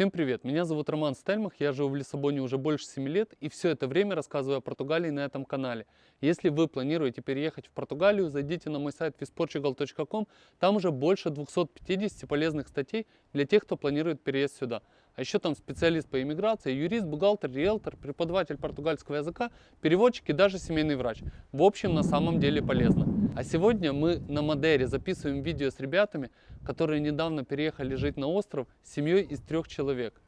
Всем привет, меня зовут Роман Стельмах, я живу в Лиссабоне уже больше 7 лет и все это время рассказываю о Португалии на этом канале. Если вы планируете переехать в Португалию, зайдите на мой сайт visportugal.com, там уже больше 250 полезных статей для тех, кто планирует переезд сюда. А еще там специалист по иммиграции, юрист, бухгалтер, риэлтор, преподаватель португальского языка, переводчик и даже семейный врач. В общем, на самом деле полезно. А сегодня мы на Мадере записываем видео с ребятами, которые недавно переехали жить на остров с семьей из трех человек.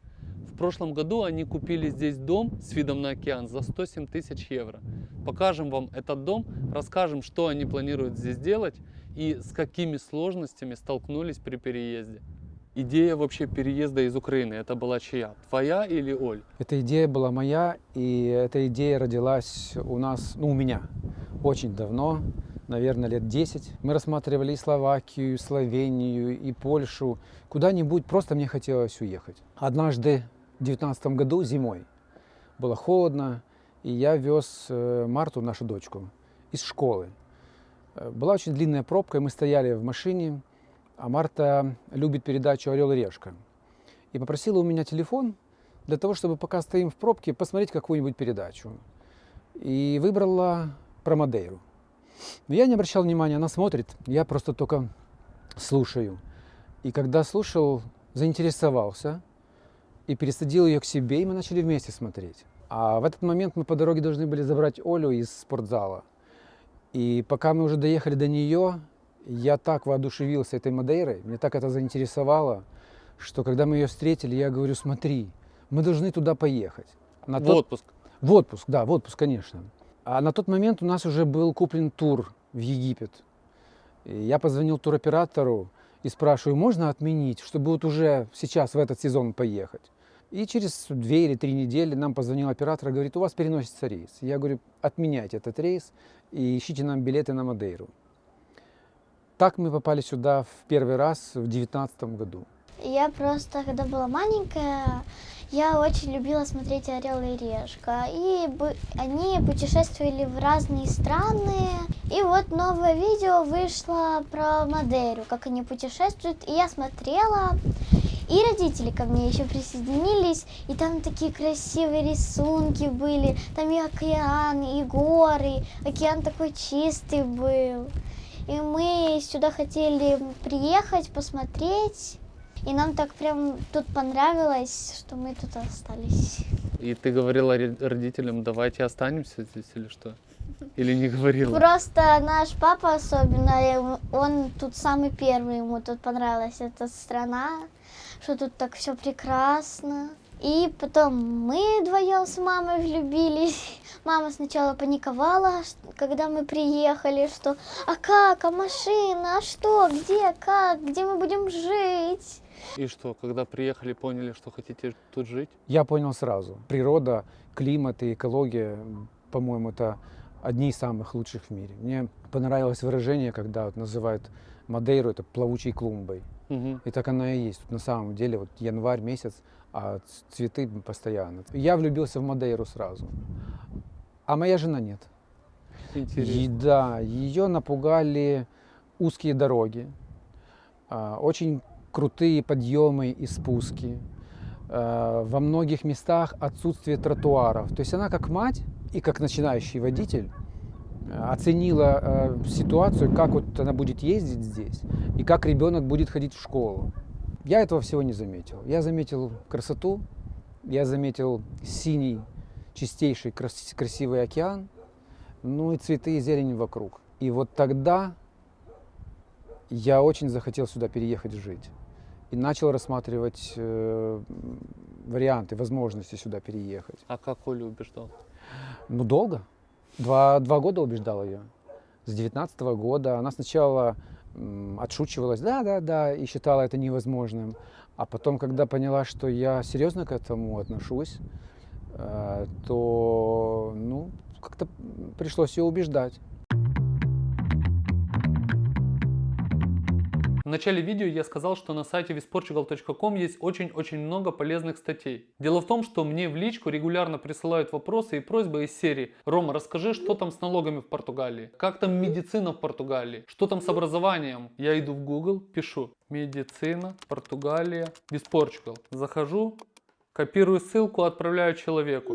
В прошлом году они купили здесь дом с видом на океан за 107 тысяч евро. Покажем вам этот дом, расскажем, что они планируют здесь делать и с какими сложностями столкнулись при переезде. Идея вообще переезда из Украины, это была чья? Твоя или Оль? Эта идея была моя, и эта идея родилась у нас, ну, у меня очень давно, наверное, лет 10. Мы рассматривали и Словакию, и Словению, и Польшу. Куда-нибудь просто мне хотелось уехать. Однажды в 2019 году зимой было холодно, и я вез э, Марту, нашу дочку, из школы. Э, была очень длинная пробка, и мы стояли в машине, а Марта любит передачу «Орел и решка». И попросила у меня телефон для того, чтобы пока стоим в пробке, посмотреть какую-нибудь передачу. И выбрала про Мадейру. Но я не обращал внимания, она смотрит, я просто только слушаю. И когда слушал, заинтересовался и пересадил ее к себе, и мы начали вместе смотреть. А в этот момент мы по дороге должны были забрать Олю из спортзала. И пока мы уже доехали до нее, я так воодушевился этой Мадейрой, мне так это заинтересовало, что когда мы ее встретили, я говорю, смотри, мы должны туда поехать. На в тот... отпуск? В отпуск, да, в отпуск, конечно. А на тот момент у нас уже был куплен тур в Египет. И я позвонил туроператору и спрашиваю, можно отменить, чтобы вот уже сейчас в этот сезон поехать. И через две или три недели нам позвонил оператор и говорит, у вас переносится рейс. Я говорю, отменяйте этот рейс и ищите нам билеты на Мадейру. Так мы попали сюда в первый раз в девятнадцатом году. Я просто, когда была маленькая, я очень любила смотреть «Орел и решка». И они путешествовали в разные страны. И вот новое видео вышло про Мадейру, как они путешествуют. И я смотрела, и родители ко мне еще присоединились, и там такие красивые рисунки были, там и океан, и горы, океан такой чистый был. И мы сюда хотели приехать, посмотреть. И нам так прям тут понравилось, что мы тут остались. И ты говорила родителям, давайте останемся здесь или что? Или не говорила? Просто наш папа особенно, он тут самый первый, ему тут понравилась эта страна, что тут так все прекрасно. И потом мы вдвоем с мамой влюбились. Мама сначала паниковала, когда мы приехали, что «А как? А машина? А что? Где? Как? Где мы будем жить?» И что, когда приехали, поняли, что хотите тут жить? Я понял сразу. Природа, климат и экология, по-моему, это одни из самых лучших в мире. Мне понравилось выражение, когда вот называют Мадейру это плавучей клумбой. Угу. И так она и есть. Тут на самом деле вот январь месяц, а цветы постоянно. Я влюбился в Мадейру сразу, а моя жена нет. Интересно. И, да, ее напугали узкие дороги, а, очень крутые подъемы и спуски. А, во многих местах отсутствие тротуаров. То есть она как мать и как начинающий водитель оценила ситуацию, как вот она будет ездить здесь и как ребенок будет ходить в школу. Я этого всего не заметил. Я заметил красоту, я заметил синий, чистейший, крас красивый океан, ну и цветы и зелень вокруг. И вот тогда я очень захотел сюда переехать жить. И начал рассматривать э, варианты, возможности сюда переехать. А как Олю убеждал? Ну, долго. Два, два года убеждал ее. С 19 -го года. Она сначала отшучивалась, да, да, да, и считала это невозможным. А потом, когда поняла, что я серьезно к этому отношусь, э, то, ну, как-то пришлось ее убеждать. Начале видео я сказал, что на сайте visportugal.com есть очень-очень много полезных статей. Дело в том, что мне в личку регулярно присылают вопросы и просьбы из серии «Рома, расскажи, что там с налогами в Португалии? Как там медицина в Португалии? Что там с образованием?» Я иду в Google, пишу «Медицина, Португалия, Visportugal». Захожу, копирую ссылку, отправляю человеку.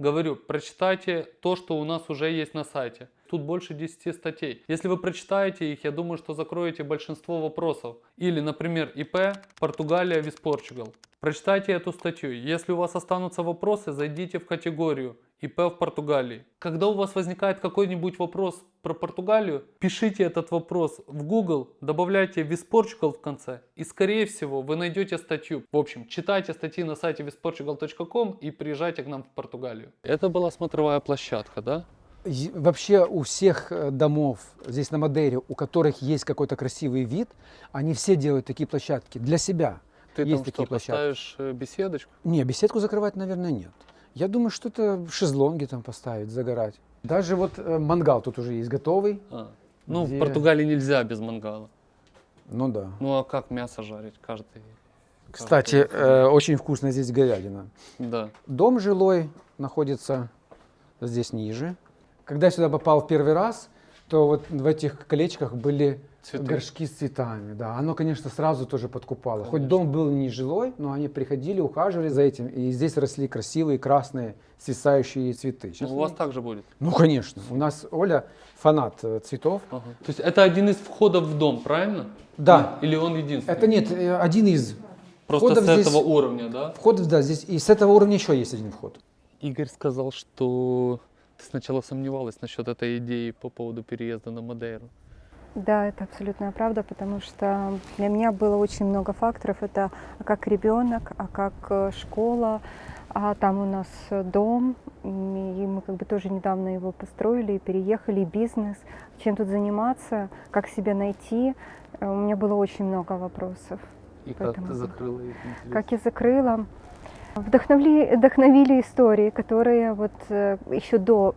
Говорю, прочитайте то, что у нас уже есть на сайте. Тут больше 10 статей. Если вы прочитаете их, я думаю, что закроете большинство вопросов. Или, например, ИП Португалия Виспорчугал. Прочитайте эту статью. Если у вас останутся вопросы, зайдите в категорию ИП в Португалии. Когда у вас возникает какой-нибудь вопрос про Португалию, пишите этот вопрос в Google, добавляйте Visportugal в конце, и скорее всего вы найдете статью. В общем, читайте статьи на сайте visportugal.com и приезжайте к нам в Португалию. Это была смотровая площадка, да? Вообще у всех э, домов здесь на Мадейре, у которых есть какой-то красивый вид, они все делают такие площадки для себя. Ты Есть там такие что, площадки. поставишь э, беседочку? Не, беседку закрывать, наверное, нет. Я думаю, что это шезлонги там поставить, загорать. Даже вот э, мангал тут уже есть готовый. А. Ну, Где? в Португалии нельзя без мангала. Ну да. Ну, а как мясо жарить? Каждый... Кстати, каждый- э, очень вкусно здесь говядина. Да. Дом жилой находится здесь ниже. Когда я сюда попал в первый раз, то вот в этих колечках были Цветы. горшки с цветами. Да, оно, конечно, сразу тоже подкупало. Хоть Конечно. дом был не жилой, но они приходили, ухаживали за этим. И здесь росли красивые красные свисающие цветы. Сейчас Ну, у вас они- так же будет. Ну, конечно. У нас Оля фанат э, цветов. Ага. То есть это один из входов в дом, правильно? Да. Или он единственный? Это нет, э, один из. Просто входов с здесь- этого уровня, да? Входов, да, здесь. И с этого уровня еще есть один вход. Игорь сказал, что ты сначала сомневалась насчет этой идеи по поводу переезда на Мадейру. Да, это абсолютная правда, потому что для меня было очень много факторов. Это как ребенок, а как э, школа, а там у нас дом, и мы как бы тоже недавно его построили, и переехали, и бизнес, чем тут заниматься, как себя найти. Э, У меня было очень много вопросов. И как ты закрыла их интерес? Как я закрыла. Вдохновили, вдохновили истории, которые вот э, еще до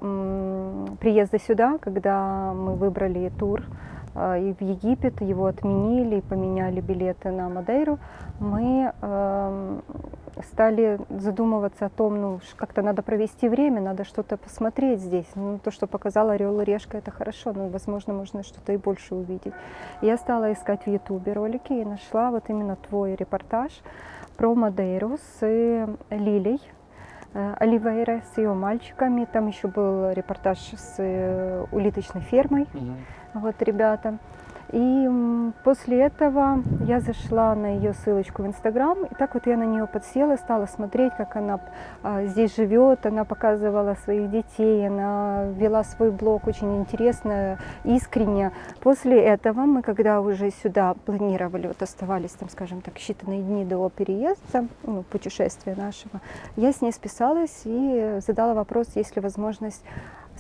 приезда сюда, когда мы выбрали тур и в Египет, его отменили, и поменяли билеты на Мадейру, мы эм, стали задумываться о том, ну, как-то надо провести время, надо что-то посмотреть здесь. Ну, то, что показал Орел и Решка, это хорошо, но, возможно, можно что-то и больше увидеть. Я стала искать в Ютубе ролики и нашла вот именно твой репортаж про Мадейру с э, Лилей э, Оливейра, с ее мальчиками. Там еще был репортаж с э, улиточной фермой Мгм. Вот ребята. И после этого я зашла на ее ссылочку в Инстаграм, и так вот я на нее подсела, стала смотреть, как она а, здесь живет, она показывала своих детей, она вела свой блог очень интересно, искренне. После этого мы, когда уже сюда планировали, вот оставались там, скажем так, считанные дни до переезда, ну, путешествия нашего, я с ней списалась и задала вопрос, есть ли возможность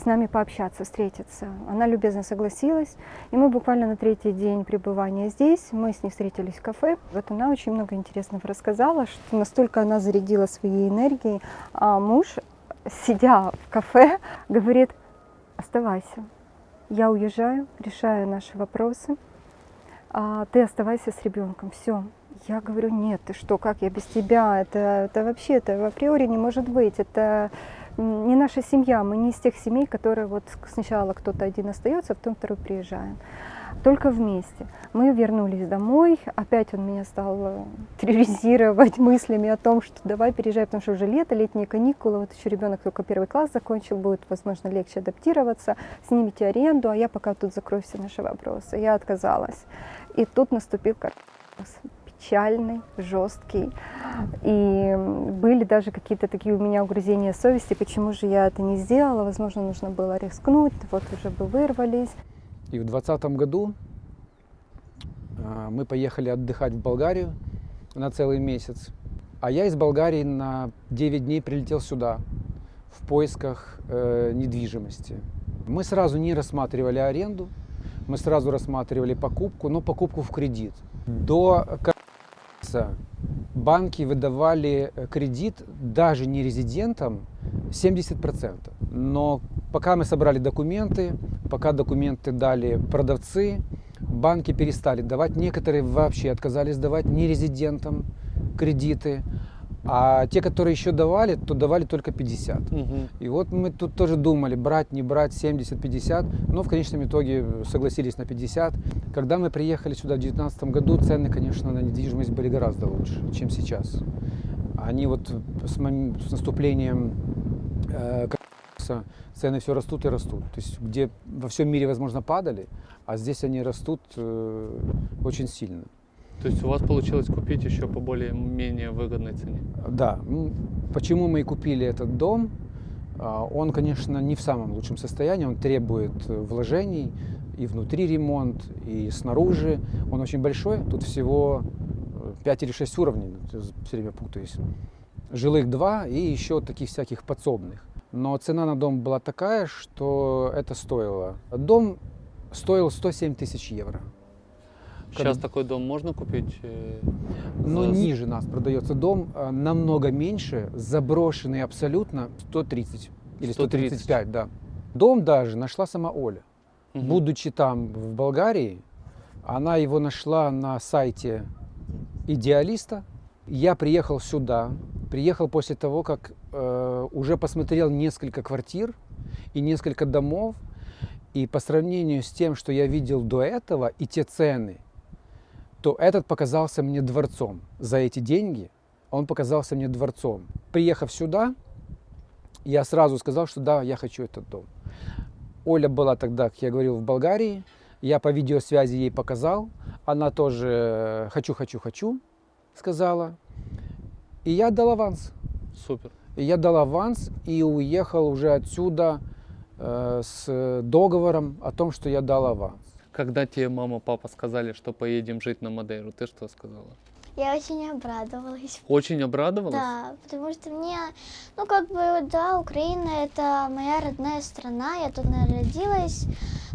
с нами пообщаться, встретиться. Она любезно согласилась, и мы буквально на третий день пребывания здесь, мы с ней встретились в кафе. Вот она очень много интересного рассказала, что настолько она зарядила своей энергией, а муж, сидя в кафе, говорит, оставайся, я уезжаю, решаю наши вопросы, а ты оставайся с ребенком, все. Я говорю, нет, ты что, как я без тебя? Это, это вообще, это априори не может быть. Это не наша семья, мы не из тех семей, которые вот сначала кто-то один остается, а потом второй приезжаем. Только вместе. Мы вернулись домой, опять он меня стал э, терроризировать мыслями о том, что давай переезжай, потому что уже лето, летние каникулы, вот еще ребенок только первый класс закончил, будет, возможно, легче адаптироваться, снимите аренду, а я пока тут закрою все наши вопросы. Я отказалась. И тут наступил коронавирус печальный, жесткий. И были даже какие-то такие у меня угрызения совести, почему же я это не сделала. Возможно, нужно было рискнуть, вот уже бы вырвались. И в 2020 году а, мы поехали отдыхать в Болгарию на целый месяц. А я из Болгарии на 9 дней прилетел сюда в поисках э, недвижимости. Мы сразу не рассматривали аренду, мы сразу рассматривали покупку, но покупку в кредит. До коронавируса банки выдавали э, кредит даже не резидентам 70%. Но пока мы собрали документы, пока документы дали продавцы, банки перестали давать, некоторые вообще отказались давать нерезидентам кредиты, а те, которые еще давали, то давали только 50. Мгм. И вот мы тут тоже думали, брать, не брать, 70-50, но в конечном итоге согласились на 50. Когда мы приехали сюда в 2019 году, цены, конечно, на недвижимость были гораздо лучше, чем сейчас. Они вот с, с наступлением э, цены все растут и растут. То есть где во всем мире, возможно, падали, а здесь они растут э, очень сильно. То есть у вас получилось купить еще по более-менее выгодной цене? Да, почему мы и купили этот дом? А, Он, конечно, не в самом лучшем состоянии, он требует э, вложений, и внутри ремонт, и снаружи. Он очень большой, тут всего 5 или 6 уровней, все время путаюсь. Жилых два и еще таких всяких подсобных. Но цена на дом была такая, что это стоило. Дом стоил 107 тысяч евро. Сейчас такой дом можно купить? э, Но за- ниже нас продается дом а, намного меньше, заброшенный абсолютно 130 или 130. 135, да. Дом даже нашла сама Оля. Мгм. Будучи там, в Болгарии, она его нашла на сайте идеалиста. Я приехал сюда, приехал после того, как э, уже посмотрел несколько квартир и несколько домов. И по сравнению с тем, что я видел до этого, и те цены, то этот показался мне дворцом. За эти деньги он показался мне дворцом. Приехав сюда, я сразу сказал, что да, я хочу этот дом. Оля была тогда, как я говорил, в Болгарии. Я по видеосвязи ей показал. Она тоже э, «хочу, хочу, хочу» сказала. И я дал аванс. Супер. И я дал аванс и уехал уже отсюда э, с договором о том, что я дал аванс. Когда тебе мама, папа сказали, что поедем жить на Мадейру, ты что сказала? Я очень обрадовалась. Очень обрадовалась? Да, потому что мне, ну как бы, да, Украина это моя родная страна, я тут родилась,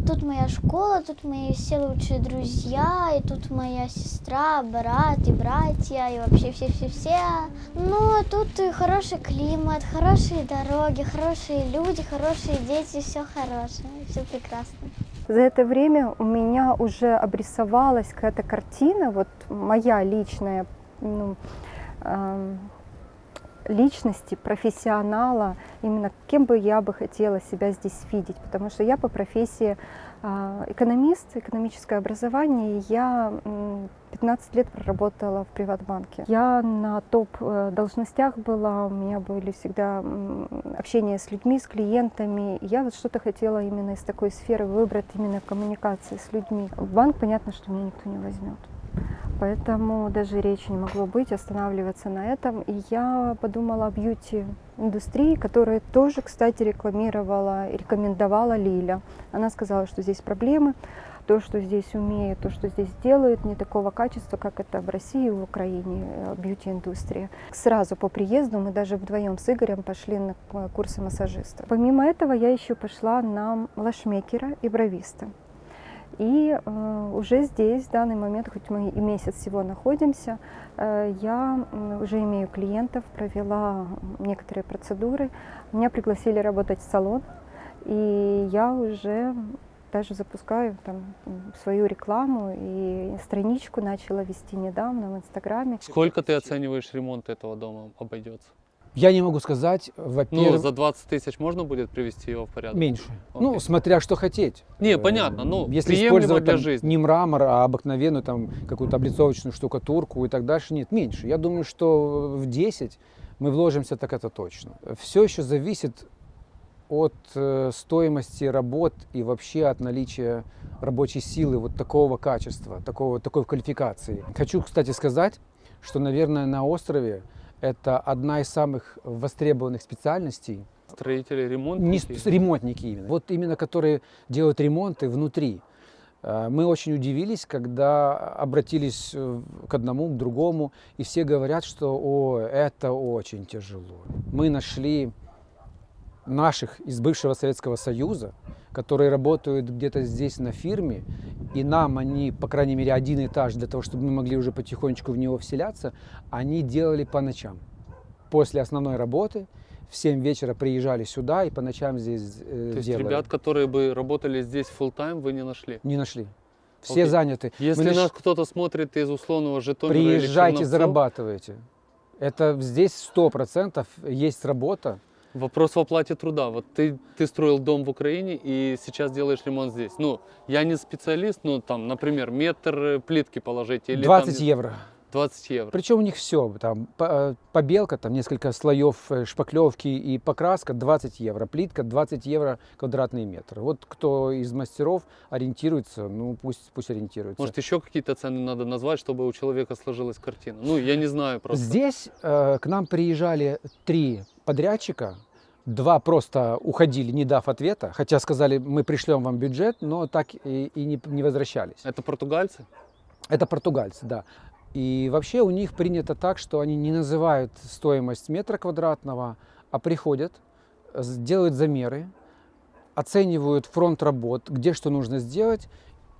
тут моя школа, тут мои все лучшие друзья, и тут моя сестра, брат и братья, и вообще все-все-все. Ну, тут и хороший климат, хорошие дороги, хорошие люди, хорошие дети, все хорошее, все прекрасно. За это время у меня уже обрисовалась какая-то картина, вот моя личная, ну, эм, личности, профессионала, именно кем бы я бы хотела себя здесь видеть, потому что я по профессии э, экономист, экономическое образование, я м, 15 лет проработала в Приватбанке. Я на топ э, была, у меня были всегда м, общение с людьми, с клиентами. Я вот что-то хотела именно из такой сферы выбрать, именно коммуникации с людьми. В банк, понятно, что меня никто не возьмет. Поэтому даже речи не могло быть, останавливаться на этом. И я подумала о бьюти-индустрии, которую тоже, кстати, рекламировала рекомендовала Лиля. Она сказала, что здесь проблемы, то, что здесь умеют, то, что здесь делают, не такого качества, как это в России и в Украине, э, бьюти-индустрия. Сразу по приезду мы даже вдвоем с Игорем пошли на к- курсы массажиста. Помимо этого я еще пошла на лашмекера и бровиста. И э, уже здесь, в данный момент, хоть мы и месяц всего находимся, э, я уже имею клиентов, провела некоторые процедуры. Меня пригласили работать в салон, и я уже даже запускаю там свою рекламу и страничку начала вести недавно в Инстаграме. Сколько ты оцениваешь ремонт этого дома обойдется? Я не могу сказать, Ну, во-первых, за 20 тысяч можно будет привести его в порядок? меньше. Ну, Окей. смотря что хотеть. Не, Э, понятно, ну, если приемлемо использовать для там жизни. не мрамор, а обыкновенную там какую-то облицовочную штукатурку и так дальше, нет, меньше. Я думаю, что в 10 мы вложимся, так это точно. Все еще зависит от э, стоимости работ и вообще от наличия рабочей силы вот такого качества, такого, такой квалификации. Хочу, кстати, сказать, что, наверное, на острове это одна из самых востребованных специальностей Строители, не ремонтники. с- ремонтники именно. Вот именно которые делают ремонты внутри. Э, Мы очень удивились, когда обратились э, к одному, к другому, и все говорят, что о, это очень тяжело. Мы нашли наших из бывшего Советского Союза, которые работают где-то здесь на фирме, и нам они, по крайней мере, один этаж для того, чтобы мы могли уже потихонечку в него вселяться, они делали по ночам. После основной работы в 7 вечера приезжали сюда и по ночам здесь э, То есть делали. ребят, которые бы работали здесь full time, вы не нашли? Не нашли. Все Окей. заняты. Мы Если лишь- нас кто-то смотрит из условного Житомира или Приезжайте, Черновцов, зарабатывайте. Это здесь сто процентов есть работа. Вопрос в оплате труда. Вот ты, ты строил дом в Украине и сейчас делаешь ремонт здесь. Ну, я не специалист, но там, например, метр э, плитки положить или 20 там, евро. 20 евро. Причем у них все, там э, побелка, там несколько слоев э, шпаклевки и покраска 20 евро, плитка 20 евро квадратный метр. Вот кто из мастеров ориентируется, ну пусть, пусть ориентируется. Может, еще какие-то цены надо назвать, чтобы у человека сложилась картина? Ну, я не знаю просто. Здесь э, к нам приезжали три подрядчика, два просто уходили, не дав ответа, хотя сказали, мы пришлем вам бюджет, но так и, и не, не возвращались. Это португальцы? Это португальцы, да. И вообще у них принято так, что они не называют стоимость метра квадратного, а приходят, делают замеры, оценивают фронт работ, где что нужно сделать,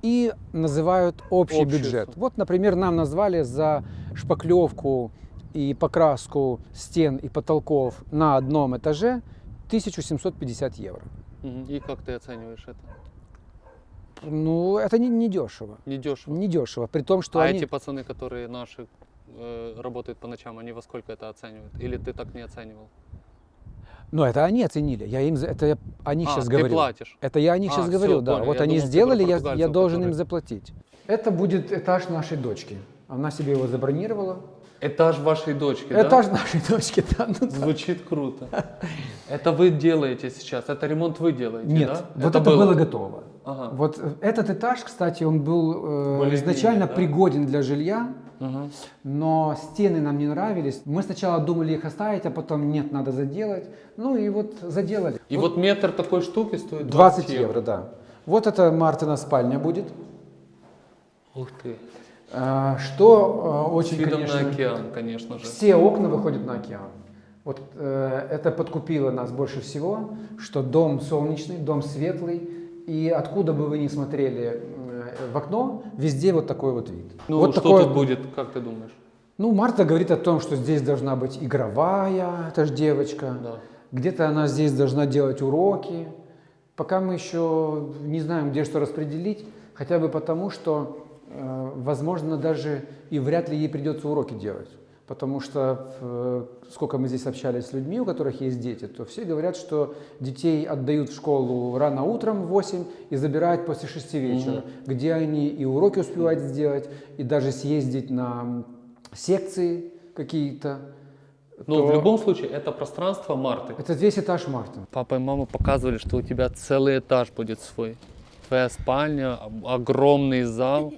и называют общий Общую бюджет. Вот, например, нам назвали за шпаклевку и покраску стен и потолков на одном этаже 1750 евро. И как ты оцениваешь это? Ну, это не, не дешево. Не дешево. Не дешево. При том, что а они... эти пацаны, которые наши э, работают по ночам, они во сколько это оценивают? Или ты так не оценивал? Ну, это они оценили. Я им за- это я о них а, сейчас ты говорю. платишь. Это я о них А, сейчас говорю, да. Вот Я они думал, сделали, я, я должен им которые- заплатить. Это будет этаж нашей дочки. Она себе его забронировала. Этаж вашей дочки, да? Этаж нашей дочки, да. ну да. Звучит круто. Это вы делаете сейчас? Это ремонт вы делаете, Нет, да? вот это, было. готово. Ага. Вот э, этот этаж, кстати, он был э, изначально да? пригоден для жилья, Мгм. но стены нам не нравились. Мы сначала думали их оставить, а потом нет, надо заделать. Ну и вот заделали. И вот, метр такой штуки стоит 20, 20, евро, да. Вот это Мартина спальня будет. Ух ты. А, Что С очень, видом конечно, на океан, конечно же. все окна выходят на океан. Вот э, это подкупило нас больше всего, что дом солнечный, дом светлый, и откуда бы вы ни смотрели э, в окно, везде вот такой вот вид. Ну, вот что такой тут будет, как ты думаешь? Ну, Марта говорит о том, что здесь должна быть игровая, это же девочка. Да. Где-то она здесь должна делать уроки. Пока мы еще не знаем, где что распределить, хотя бы потому, что, возможно, даже и вряд ли ей придется уроки делать. Потому что э, сколько мы здесь общались с людьми, у которых есть дети, то все говорят, что детей отдают в школу рано утром в 8 и забирают после 6 вечера, где они и уроки успевают сделать, и даже съездить на секции какие-то. Но то в любом случае, это пространство Марты. Это весь этаж Марта. Папа и мама показывали, что у тебя целый этаж будет свой. Твоя спальня, огромный зал.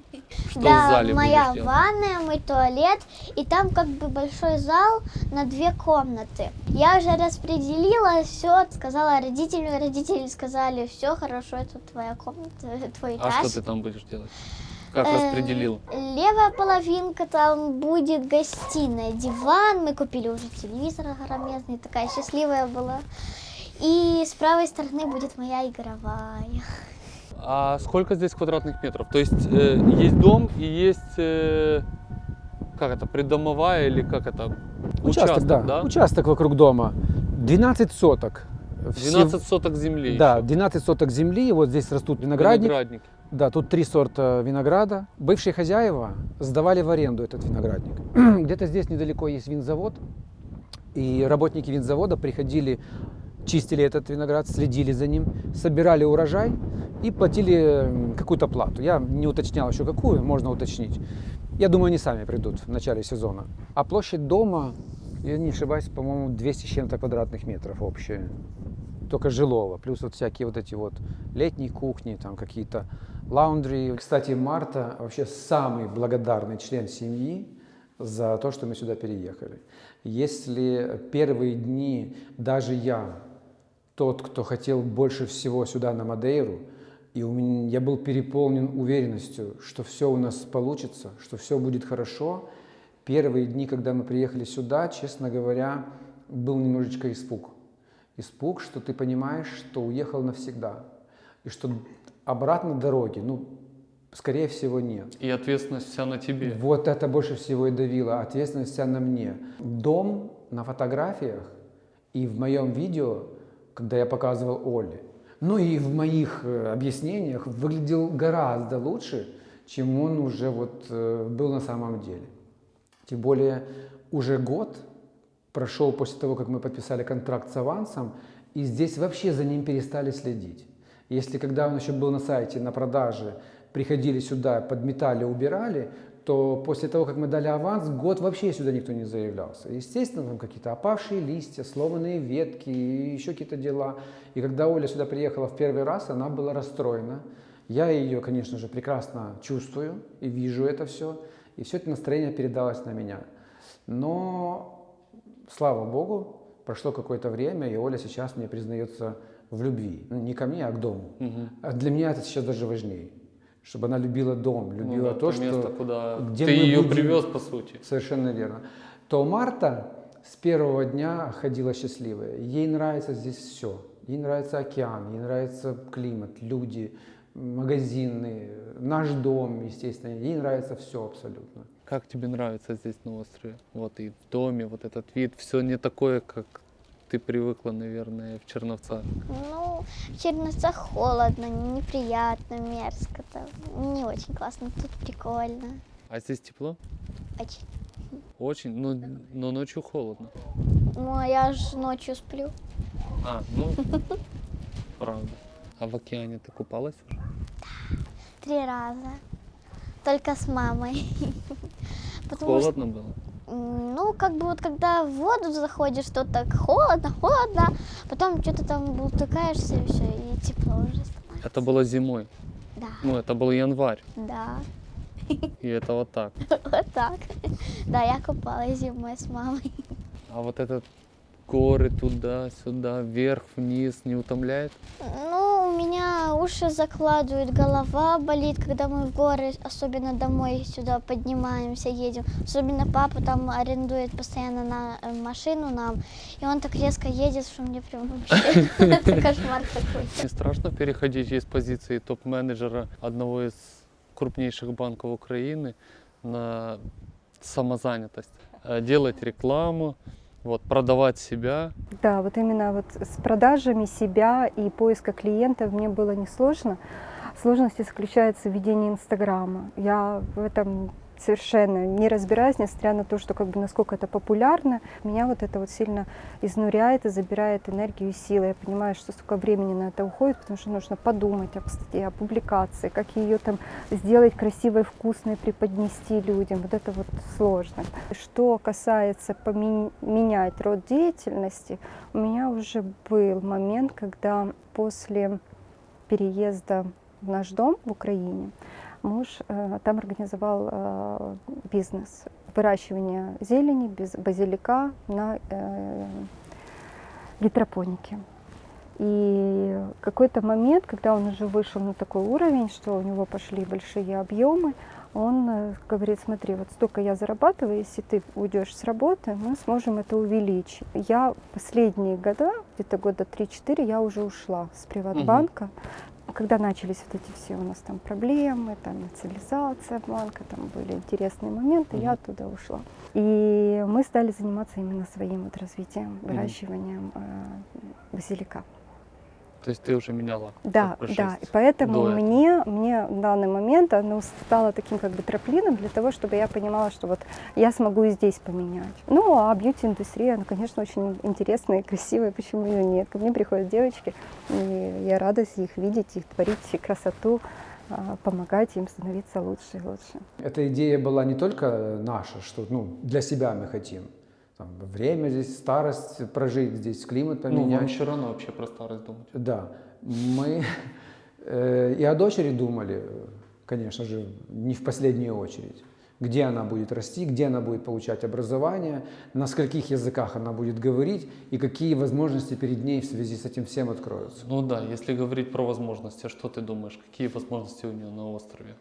Что в да, зале моя ванная, мой туалет, и там как бы большой зал на две комнаты. Я уже распределила все, сказала родителям, родители сказали, все хорошо, это твоя комната, твой А этаж. что ты там будешь делать? Как Э, распределил? Левая половинка там будет гостиная, диван. Мы купили уже телевизор огромезный, такая счастливая была. И с правой стороны будет моя игровая. А сколько здесь квадратных метров? То есть э, есть дом и есть, э, как это, придомовая или как это? Участок, да. Участок вокруг дома. 12 соток. 12 соток земли Да, еще. 12 соток земли. Вот здесь растут виноградник. Виноградник. Да, тут три сорта винограда. Бывшие хозяева сдавали в аренду этот виноградник. Где-то здесь недалеко есть винзавод. И работники винзавода приходили, чистили этот виноград, следили за ним, собирали урожай и платили какую-то плату. Я не уточнял еще какую, можно уточнить. Я думаю, они сами придут в начале сезона. А площадь дома, я не ошибаюсь, по-моему, 200 с чем-то квадратных метров общая. Только жилого. Плюс вот всякие вот эти вот летние кухни, там какие-то лаундри. Кстати, Марта вообще самый благодарный член семьи за то, что мы сюда переехали. Если первые дни даже я, тот, кто хотел больше всего сюда на Мадейру, и у меня, я был переполнен уверенностью, что все у нас получится, что все будет хорошо. Первые дни, когда мы приехали сюда, честно говоря, был немножечко испуг. Испуг, что ты понимаешь, что уехал навсегда. И что обратно дороги, ну, скорее всего, нет. И ответственность вся на тебе. Вот это больше всего и давило, ответственность вся на мне. Дом на фотографиях и в моем видео, когда я показывал Оле, ну и в моих э, объяснениях выглядел гораздо лучше, чем он уже вот э, был на самом деле. Тем более уже год прошел после того, как мы подписали контракт с авансом, и здесь вообще за ним перестали следить. Если когда он еще был на сайте, на продаже, приходили сюда, подметали, убирали, то после того, как мы дали аванс, год вообще сюда никто не заявлялся. Естественно, там какие-то опавшие листья, сломанные ветки и еще какие-то дела. И когда Оля сюда приехала в первый раз, она была расстроена. Я ее, конечно же, прекрасно чувствую и вижу это все. И все это настроение передалось на меня. Но, слава богу, прошло какое-то время, и Оля сейчас мне признается в любви. Ну, не ко мне, а к дому. А для меня это сейчас даже важнее. Чтобы она любила дом, Ну любила да, то, то место, что... куда где ты мы ее будем- привез, по сути. Совершенно верно. То Марта с первого дня ходила счастливая. Ей нравится здесь все. Ей нравится океан, ей нравится климат, люди, магазины, наш дом, естественно. Ей нравится все абсолютно. Как тебе нравится здесь на острове? Вот и в доме, вот этот вид, все не такое, как ты привыкла, наверное, в Черновцах. Ну, в Черновцах холодно, неприятно, мерзко. Там. Не очень классно, тут прикольно. А здесь тепло? Очень. Очень, но, но ночью холодно. Ну, а я ж ночью сплю. А, ну, правда. А в океане ты купалась уже? Три раза. Только с мамой. Потому что, Холодно было? Ну, как бы вот когда в воду заходишь, то так холодно, холодно, потом что-то там бултыкаешься и все, и тепло уже становится. Это было зимой. Да, Ну, это был январь. да, И это вот так. вот так. Да, я купалась зимой с мамой. А вот этот горы туда-сюда, вверх-вниз не утомляет? Ну, меня уши закладывают, голова болит, когда мы в горы, особенно домой сюда поднимаемся, едем. Особенно папа там арендует постоянно на э, машину нам, и он так резко едет, что мне прям вообще кошмар такой. Страшно переходить из позиции топ-менеджера одного из крупнейших банков Украины на самозанятость? Э, Делать рекламу, вот, продавать себя. Да, вот именно вот с продажами себя и поиска клиентов мне было несложно. Сложность заключается в ведении Инстаграма. Я в этом совершенно не разбираюсь, несмотря на то, что как бы насколько это популярно, меня вот это вот сильно изнуряет и забирает энергию и силы. Я понимаю, что столько времени на это уходит, потому что нужно подумать об статье, о публикации, как ее там сделать красивой, вкусной, преподнести людям. Вот это вот сложно. Что касается поменять род деятельности, у меня уже был момент, когда после переезда в наш дом в Украине муж э, там организовал э, бизнес выращивания зелени, базилика на э, гидропонике. И какой-то момент, когда он уже вышел на такой уровень, что у него пошли большие объемы, он говорит, смотри, вот столько я зарабатываю, если ты уйдешь с работы, мы сможем это увеличить. Я последние года, где-то года 3-4, я уже ушла с приватбанка, когда начались вот эти все у нас там проблемы, там национализация банка, там были интересные моменты, я Мгм. оттуда ушла. И мы стали заниматься именно своим вот развитием, выращиванием э, базилика. То есть ты уже меняла. Да, да. И поэтому мне, мне в данный момент оно стало таким как бы трамплином для того, чтобы я понимала, что вот я смогу и здесь поменять. Ну, а бьюти-индустрия, она, конечно, очень интересная и красивая, почему ее нет? Ко мне приходят девочки, и я рада их видеть, их творить красоту, а, помогать им становиться лучше и лучше. Эта идея была не только наша, что ну, для себя мы хотим. Там, время здесь, старость прожить здесь, климат Ну, поменять. вам еще рано вообще про старость думать. Да, мы э, и о дочери думали, конечно же, не в последнюю очередь. Где она будет расти, где она будет получать образование, на скольких языках она будет говорить и какие возможности перед ней в связи с этим всем откроются. Ну да, если говорить про возможности, что ты думаешь, какие возможности у нее на острове?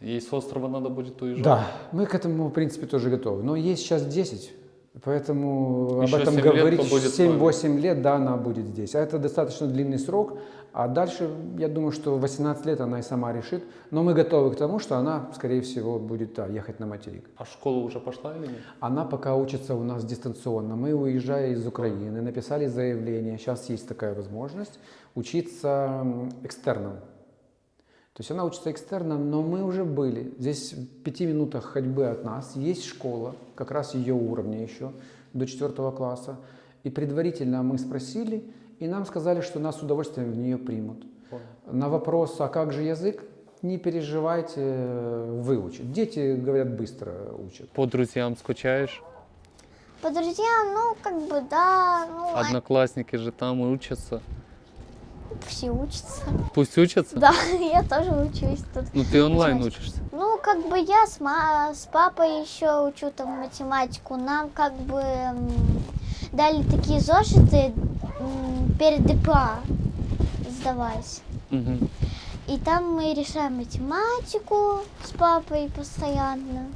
Ей с острова надо будет уезжать? Да, мы к этому, в принципе, тоже готовы. Но ей сейчас 10, поэтому Еще об этом 7 лет говорить побудет с вами. 7-8 лет, да, она будет здесь. А это достаточно длинный срок. А дальше, я думаю, что в 18 лет она и сама решит. Но мы готовы к тому, что она, скорее всего, будет да, ехать на материк. А в школу уже пошла или нет? Она пока учится у нас дистанционно. Мы, уезжая из Украины, написали заявление. Сейчас есть такая возможность учиться экстерном. То есть она учится экстерном, но мы уже были. Здесь в пяти минутах ходьбы от нас есть школа, как раз ее уровня еще, до четвертого класса. И предварительно мы спросили, и нам сказали, что нас с удовольствием в нее примут. На вопрос, а как же язык, не переживайте, выучат. Дети, говорят, быстро учат. По друзьям скучаешь? По друзьям, ну, как бы, да, ну, а- Одноклассники же там и учатся. Все учатся. Пусть учатся. Да, я тоже учусь тут. Ну ты онлайн учишься. Ну, как бы я с, ма- с папой еще учу там математику. Нам как бы дали такие зошиты перед ДПА сдавать. Мгм. И там мы решаем математику с папой постоянно.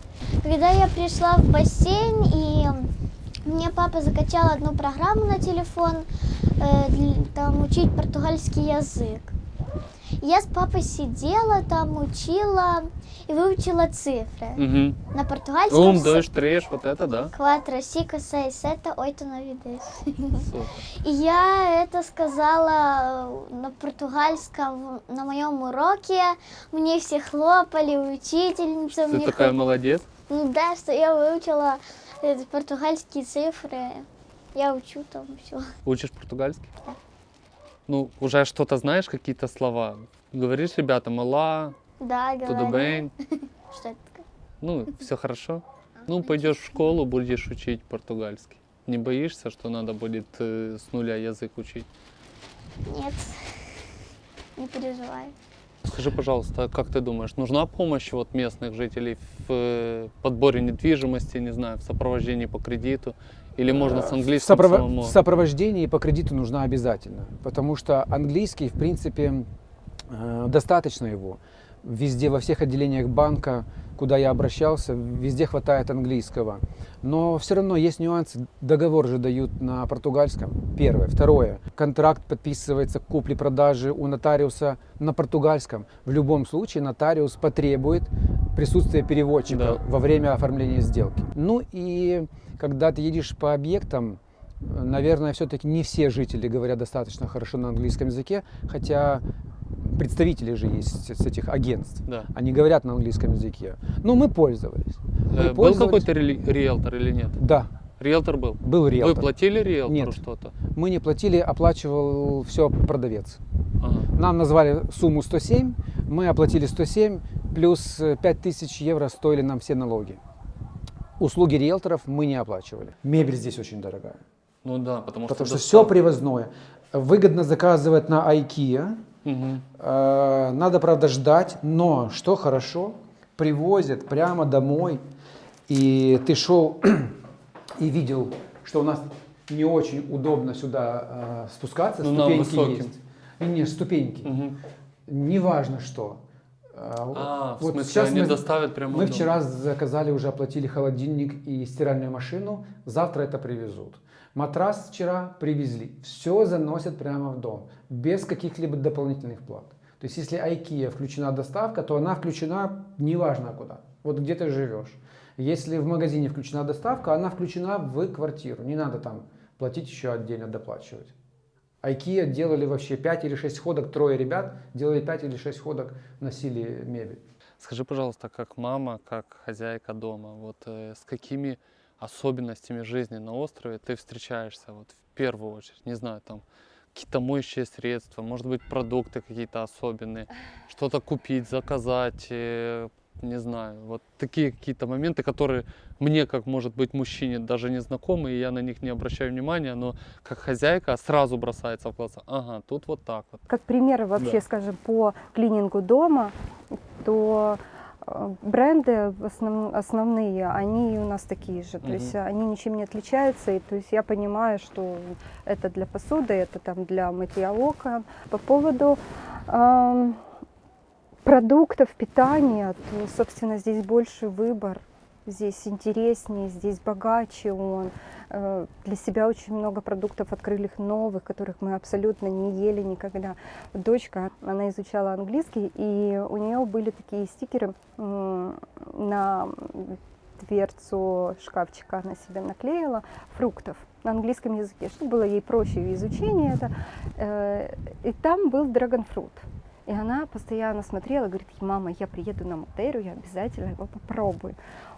Когда я пришла в бассейн, и мне папа закачал одну программу на телефон, там учить португальский язык. Я с папой сидела, там учила и выучила цифры. Мгм. На португальском Ум, дождь, треш, вот это да. Seis, sete, oito, nove, dez. Супер. И я это сказала э, на португальском на моем уроке. Мне все хлопали, учительница Ты мне такая хлоп- молодец. Ну да, что я выучила э, португальские цифры. Я учу там все. Учишь португальский? Да. Ну, уже что-то знаешь, какие-то слова. Говоришь ребятам, ала, Да, бейн. Что это такое? Ну, все хорошо. Ну, пойдешь в школу, будешь учить португальский. Не боишься, что надо будет э, с нуля язык учить? Нет, не переживай. Скажи, пожалуйста, а как ты думаешь, нужна помощь вот местных жителей в э, подборе недвижимости, не знаю, в сопровождении по кредиту? Или можно с английским сопрово- самому? в сопровождении по кредиту нужна обязательно, потому что английский, в принципе, э, достаточно его. Везде, во всех отделениях банка, куда я обращался, везде хватает английского. Но все равно есть нюансы. Договор же дают на португальском. Первое. Второе. Контракт подписывается к купле-продаже у нотариуса на португальском. В любом случае нотариус потребует присутствия переводчика Да. во время оформления сделки. Ну и когда ты едешь по объектам, э, наверное, все-таки не все жители говорят достаточно хорошо на английском языке, хотя представители же есть с этих агентств. Да. Они говорят на английском языке. Ну, мы пользовались. Мы Э, был пользовались. какой-то риэлтор или нет? Да, Риэлтор был. был риэлтор. Вы платили риэлтору что-то? Мы не платили, оплачивал все продавец. Ага. Нам назвали сумму 107, мы оплатили 107, плюс э, 5000 евро стоили нам все налоги. Услуги риэлторов мы не оплачивали. Мебель здесь очень дорогая. Ну да, потому, Потому что доставка- все привозное. Выгодно заказывать на IKEA. Мгм. Э, Надо, правда, ждать, но что хорошо, привозят прямо домой. И ты шел и видел, что у нас не очень удобно сюда э, спускаться, Ну, ступеньки есть. Не, не, ступеньки. Мгм. Неважно что. А, в вот смысле, сейчас они мы- доставят прямо Мы вчера заказали, уже оплатили холодильник и стиральную машину. Завтра это привезут. Матрас вчера привезли. Все заносят прямо в дом. Без каких-либо дополнительных плат. То есть если IKEA включена доставка, то она включена неважно куда. Вот где ты живешь. Если в магазине включена доставка, она включена в квартиру. Не надо там платить еще отдельно доплачивать. IKEA делали вообще 5 или 6 ходок, трое ребят делали 5 или 6 ходок, носили мебель. Скажи, пожалуйста, как мама, как хозяйка дома, вот э, с какими особенностями жизни на острове ты встречаешься вот в первую очередь? Не знаю, там какие-то моющие средства, может быть, продукты какие-то особенные, что-то купить, заказать, э, не знаю, вот такие какие-то моменты, которые мне, как может быть мужчине, даже не знакомы, и я на них не обращаю внимания, но как хозяйка сразу бросается в глаза. Ага, тут вот так вот. Как пример вообще, Да. скажем, по клинингу дома, то э, бренды основ- основные, они у нас такие же, то Мгм. есть они ничем не отличаются, и то есть я понимаю, что это для посуды, это там для мытья окон. По поводу эм, продуктов питания, то, собственно, здесь больше выбор, здесь интереснее, здесь богаче он. Э, Для себя очень много продуктов открыли новых, которых мы абсолютно не ели никогда. Дочка, она изучала английский, и у нее были такие стикеры на дверцу шкафчика, она себе наклеила фруктов на английском языке, чтобы было ей проще в изучении это. Э, И там был драгонфрут. И она постоянно смотрела, говорит, мама, я приеду на Мадейру, я обязательно его попробую.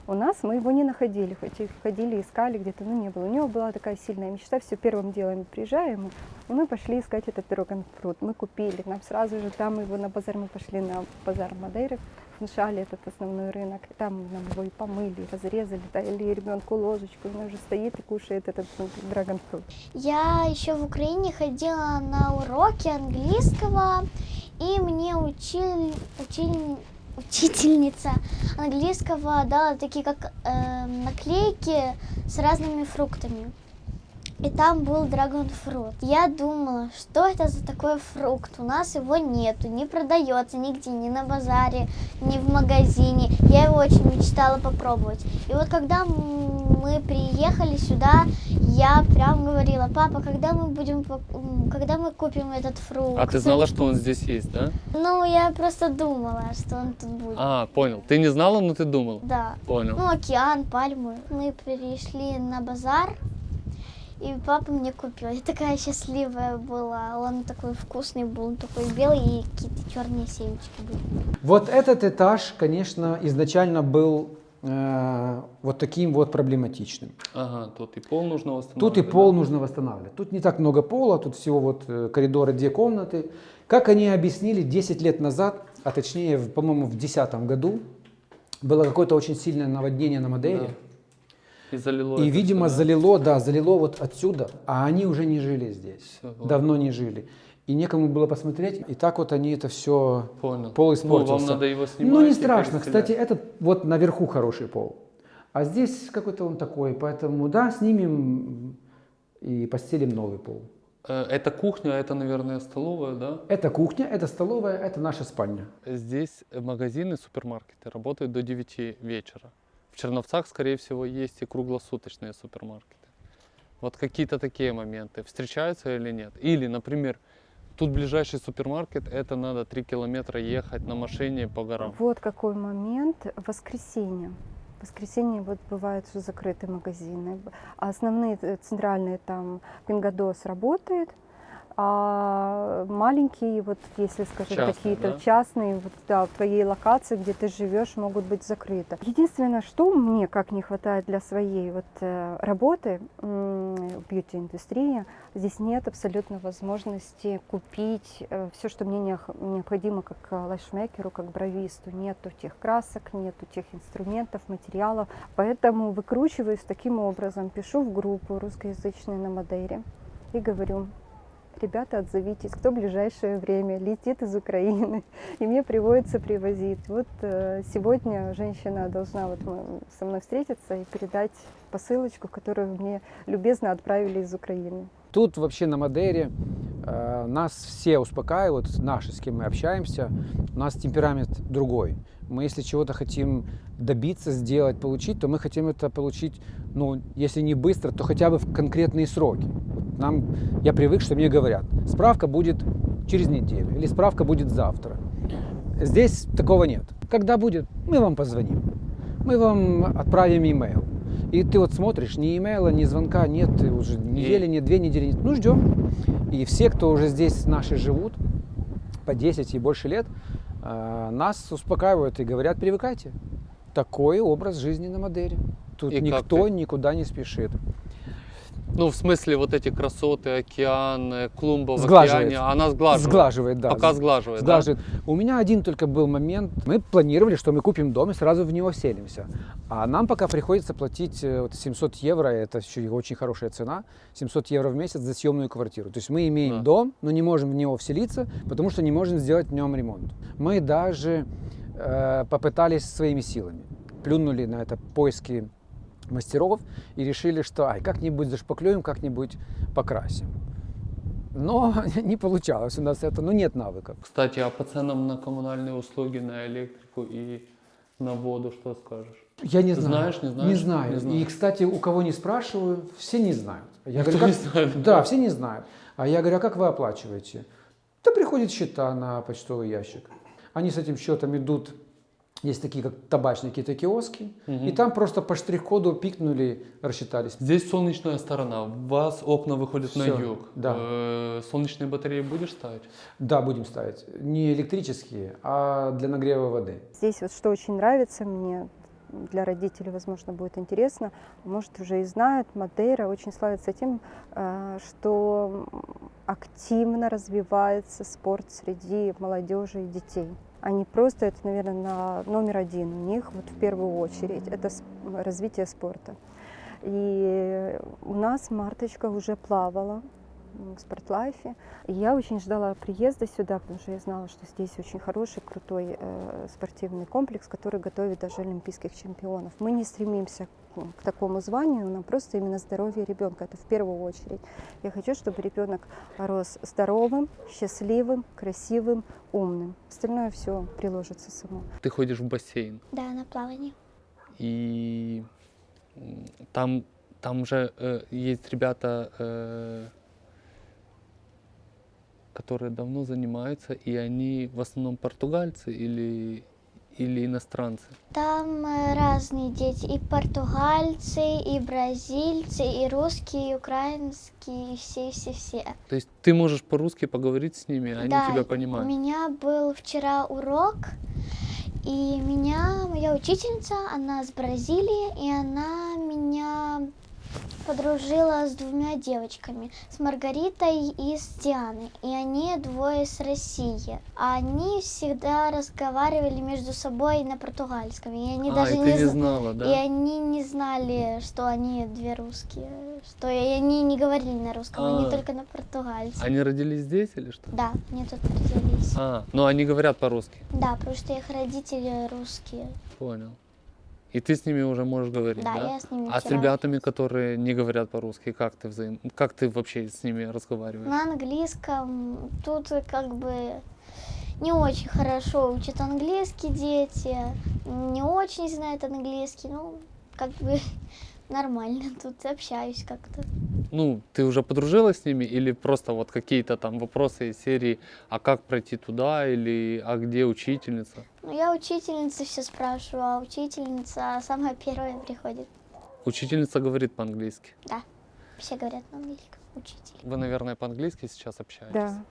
У нас мы его не находили, хоть и ходили, искали где-то, но не было. У него была такая сильная мечта, все первым делом приезжаем, мы пошли искать этот драгонфрут. Мы купили, нам сразу же там его на базар, мы пошли на базар Мадейры, внушали этот основной рынок, там нам его и помыли, разрезали, дали ребенку ложечку, и он уже стоит и кушает этот ну, драгонфрут. Я еще в Украине ходила на уроки английского, и мне учили, учили- учительница английского дала такие как э, наклейки с разными фруктами. И там был драгонфрут. Я думала, что это за такой фрукт? У нас его нету, не продается нигде, ни на базаре, ни в магазине. Я его очень мечтала попробовать. И вот когда мы приехали сюда, я прям говорила, папа, когда мы будем, когда мы купим этот фрукт? А ты знала, что он здесь есть, да? Ну, я просто думала, что он тут будет. А, понял. Ты не знала, но ты думал. Да. Понял. Ну, океан, пальмы. Мы перешли на базар, и папа мне купил. Я такая счастливая была. Он такой вкусный был, он такой белый, и какие-то черные семечки были. Вот этот этаж, конечно, изначально был вот таким вот проблематичным. Ага, тут и пол нужно восстанавливать. Тут и да? пол нужно восстанавливать. Тут не так много пола, тут всего вот э, коридоры, две комнаты. Как они объяснили 10 лет назад, а точнее, по-моему, в 2010 году, было какое-то очень сильное наводнение на Мадейре. Да. И залило И, видимо, всё, да? залило, да, залило вот отсюда, а они уже не жили здесь. Ладно. давно не жили. И некому было посмотреть, и так вот они это все Понял. пол Ну, испортился. вам надо его снимать Ну, не страшно. Кстати, этот вот наверху хороший пол. А здесь какой-то он такой. Поэтому, да, снимем и постелим новый пол. Э, Это кухня, это, наверное, столовая, да? Это кухня, это столовая, это наша спальня. Здесь магазины, супермаркеты работают до 9 вечера. В Черновцах, скорее всего, есть и круглосуточные супермаркеты. Вот какие-то такие моменты встречаются или нет? Или, например, тут ближайший супермаркет, это надо 3 километра ехать на машине по горам. Вот какой момент. Воскресенье. В воскресенье вот бывают что закрыты магазины. А основные э, центральные там Пингадос работает, а маленькие, вот если, скажем, Частные, какие-то да? частные, вот, да, в твоей локации, где ты живешь, могут быть закрыты. Единственное, что мне как не хватает для своей вот э, работы в бьюти-индустрии, здесь нет абсолютно возможности купить все, что мне необходимо как э, лайфмейкеру, как бровисту. Нету тех красок, нету тех инструментов, материалов. Поэтому выкручиваюсь таким образом. Пишу в группу русскоязычную на Мадейре и говорю, ребята, отзовитесь, кто в ближайшее время летит из Украины, и мне приводится привозить. Вот э, сегодня женщина должна вот со мной встретиться и передать посылочку, которую мне любезно отправили из Украины. Тут вообще на Мадейре э, нас все успокаивают, наши, с кем мы общаемся, у нас темперамент другой. Мы если чего-то хотим добиться, сделать, получить, то мы хотим это получить, ну, если не быстро, то хотя бы в конкретные сроки. Нам, я привык, что мне говорят, справка будет через неделю или справка будет завтра. Здесь такого нет. Когда будет, мы вам позвоним, мы вам отправим имейл. И ты вот смотришь, ни имейла, ни звонка нет, уже недели, нет, две недели нет. Ну, ждем. И все, кто уже здесь наши живут, по 10 и больше лет, нас успокаивают и говорят, привыкайте. Такой образ жизни на Мадейре. Тут И никто никуда не спешит. Ну, в смысле, вот эти красоты, океан, клумба в Сглаживает. океане, она сглаживает. Сглаживает, да. Пока сглаживает, да? Сглаживает. У меня один только был момент. Мы планировали, что мы купим дом и сразу в него селимся. А нам пока приходится платить э, вот 700 евро, это еще очень хорошая цена, 700 евро в месяц за съемную квартиру. То есть мы имеем Да. дом, но не можем в него вселиться, потому что не можем сделать в нем ремонт. Мы даже э, попытались своими силами. Плюнули на это поиски мастеров и решили, что ай, как-нибудь зашпаклюем, как-нибудь покрасим. Но не получалось у нас это, ну нет навыков. Кстати, а по ценам на коммунальные услуги, на электрику и на воду что скажешь? Я не знаю. Знаешь, не знаешь? Не знаю. Не знаю. И, кстати, у кого не спрашиваю, все не знают. Я Никто говорю, не как- знает, Да, да? все не знают. А я говорю, а как вы оплачиваете? Да приходят счета на почтовый ящик. Они с этим счетом идут Есть такие, как табачные какие-то киоски. Мгм. И там просто по штрих-коду пикнули, рассчитались. Здесь солнечная сторона, у вас окна выходят на Всё, юг. да. Э, Солнечные батареи будешь ставить? Да, будем ставить. Не электрические, а для нагрева воды. Здесь вот что очень нравится мне, для родителей, возможно, будет интересно, может, уже и знают, Мадейра очень славится тем, э, что активно развивается спорт среди молодежи и детей. Они просто, это, наверное, на номер один у них, вот в первую очередь, это развитие спорта. И у нас Марточка уже плавала в спортлайфе. И я очень ждала приезда сюда, потому что я знала, что здесь очень хороший, крутой э, спортивный комплекс, который готовит даже олимпийских чемпионов. Мы не стремимся к, такому званию, нам просто именно здоровье ребенка. Это в первую очередь. Я хочу, чтобы ребенок рос здоровым, счастливым, красивым, умным. Остальное все приложится само. Ты ходишь в бассейн, Да, на плавании. и там, там же э, есть ребята, э, которые давно занимаются, и они в основном португальцы или, или иностранцы. Там э, разные дети, и португальцы, и бразильцы, и русские, и украинские, и все-все-все. То есть ты можешь по-русски поговорить с ними, они да, тебя У понимают. меня был вчера урок, и меня, моя учительница, она с Бразилии, и она меня подружила с двумя девочками, с Маргаритой и с Дианой. И они двое с России. А они всегда разговаривали между собой на португальском. И они а, даже и не, не зна- знала, И да? они не знали, что они две русские. Что и они не говорили на русском, А. они только на португальском. Они родились здесь или что? Да, они тут родились. А, но они говорят по-русски. Да, потому что их родители русские. Понял. И ты с ними уже можешь говорить, Да, да? я с ними А с вчера- ребятами, которые не говорят по-русски, как ты взаим... как ты вообще с ними разговариваешь? На английском тут как бы не очень хорошо учат английский дети, не очень знают английский, ну, как бы нормально тут общаюсь как-то. Ну, ты уже подружилась с ними или просто вот какие-то там вопросы из серии, а как пройти туда или а где учительница? Ну, я учительницы все спрашиваю, а учительница самая первая приходит. Учительница говорит по-английски. Да, все говорят на английском, учитель. Вы, наверное, по-английски сейчас общаетесь? Да.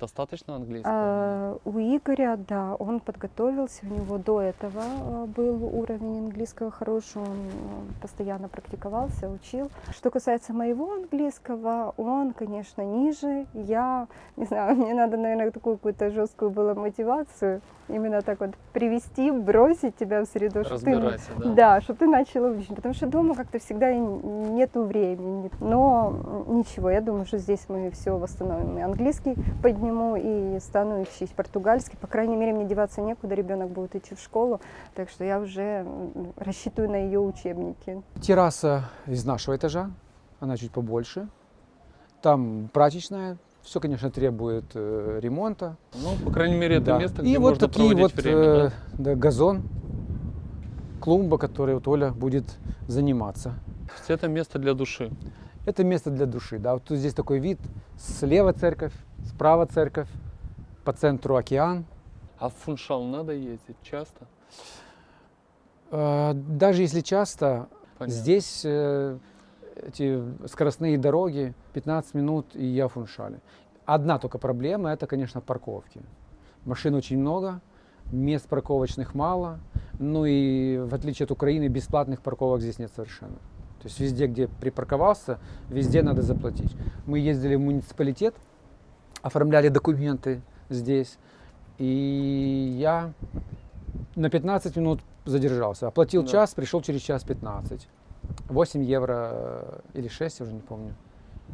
Достаточно английского? А, у Игоря, да, он подготовился, у него до этого а, был уровень английского хороший, он а, постоянно практиковался, учил. Что касается моего английского, он, конечно, ниже. Я, не знаю, мне надо, наверное, такую какую-то жесткую было мотивацию, именно так вот привести, бросить тебя в среду, чтобы ты да? да, чтобы ты начала учить, потому что дома как-то всегда нету времени. Но ничего, я думаю, что здесь мы все восстановим. И английский подниму, и стану учить португальский. По крайней мере, мне деваться некуда, ребенок будет идти в школу, так что я уже рассчитываю на ее учебники. Терраса из нашего этажа, она чуть побольше. Там прачечная. Все, конечно, требует э, ремонта. Ну, по крайней мере, это Да. место, И где вот можно такие проводить вот время, э, да? да, газон, клумба, которой вот Оля будет заниматься. Это место для души. Это место для души. Да. Вот тут здесь такой вид. Слева церковь, справа церковь, по центру океан. А в Фуншал надо ездить часто? Э, Даже если часто, Понятно. здесь э, эти скоростные дороги 15 минут и я в Фуншале. Одна только проблема это, конечно, парковки. Машин очень много, мест парковочных мало. Ну и в отличие от Украины, бесплатных парковок здесь нет совершенно. То есть везде, где припарковался, везде надо заплатить. Мы ездили в муниципалитет, оформляли документы здесь. И я на 15 минут задержался. Оплатил Да. час, пришел через час 15. 8 евро э, или 6, я уже не помню.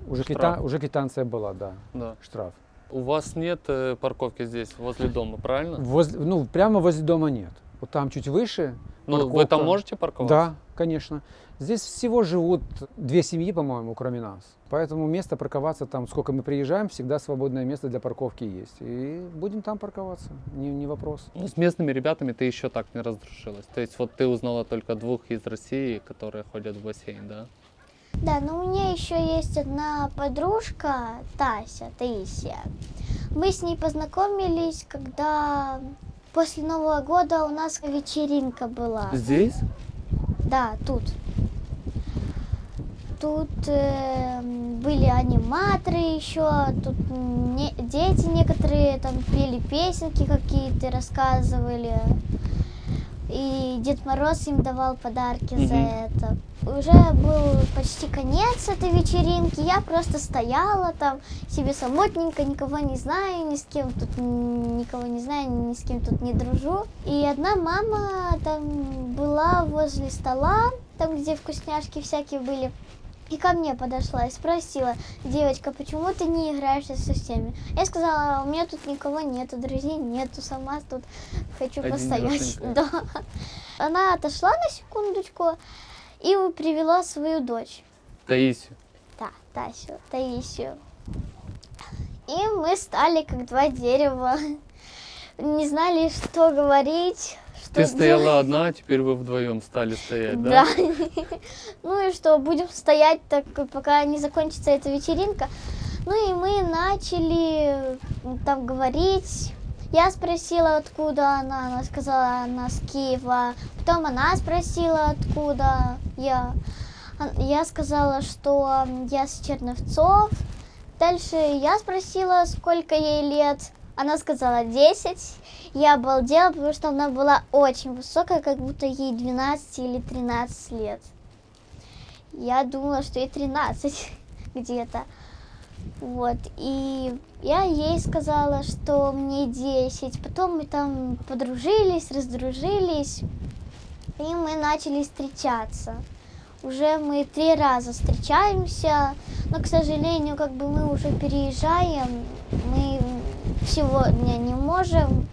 Уже, квита- уже квитанция была, да, Да. штраф. У вас нет э, парковки здесь, возле дома, правильно? Возле- ну, прямо возле дома нет. Вот там чуть выше. Ну, вы там можете парковаться? Да, конечно. Здесь всего живут две семьи, по-моему, кроме нас. Поэтому место парковаться там, сколько мы приезжаем, всегда свободное место для парковки есть. И будем там парковаться, не, не вопрос. Ну, с местными ребятами ты еще так не раздружилась. То есть вот ты узнала только двух из России, которые ходят в бассейн, да? Да, но у меня еще есть одна подружка, Тася, Таисия. Мы с ней познакомились, когда после Нового года у нас вечеринка была. Здесь? Да, тут. Тут э, были аниматоры еще, тут не- дети некоторые там пели песенки какие-то, рассказывали. И Дед Мороз им давал подарки за это. Уже был почти конец этой вечеринки, я просто стояла там себе самотненько, никого не знаю, ни с кем тут никого не знаю, ни с кем тут не дружу. И одна мама там была возле стола, там где вкусняшки всякие были. И ко мне подошла и спросила, девочка, почему ты не играешься со всеми? Я сказала, у меня тут никого нету, друзей нету, сама тут хочу постоять. Одинешенькая. Да. Она отошла на секундочку и привела свою дочь. Таисию. Да, Тасю, Таисию. И мы стали как два дерева. Не знали, что говорить. Что Ты стояла одна, а теперь вы вдвоем стали стоять, да? Да. Ну и что, будем стоять так, пока не закончится эта вечеринка. Ну и мы начали там говорить. Я спросила, откуда она. Она сказала, она с Киева. Потом она спросила, откуда я. Я сказала, что я с Черновцов. Дальше я спросила, сколько ей лет. Она сказала 10. Я обалдела, потому что она была очень высокая, как будто ей 12 или 13 лет. Я думала, что ей 13 где-то. Вот, и я ей сказала, что мне 10. Потом мы там подружились, раздружились, и мы начали встречаться. Уже мы три раза встречаемся, но, к сожалению, как бы мы уже переезжаем, мы сегодня не можем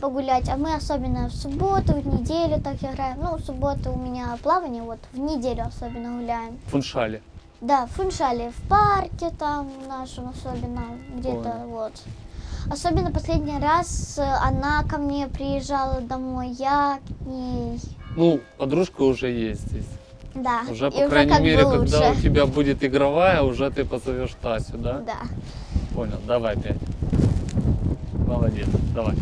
погулять, а мы особенно в субботу, в неделю так играем. Ну, в субботу у меня плавание, вот в неделю особенно гуляем. В Фуншале. Да, в Фуншале, в парке там нашем особенно, где-то вот. Особенно последний раз э, она ко мне приезжала домой, я к ней. Ну, подружка уже есть здесь. Да, Уже, и по крайней как мере, бы когда у лучше. тебя будет игровая, уже ты позовешь Тасю, да? Да. Понял, давай пять. Молодец, давай.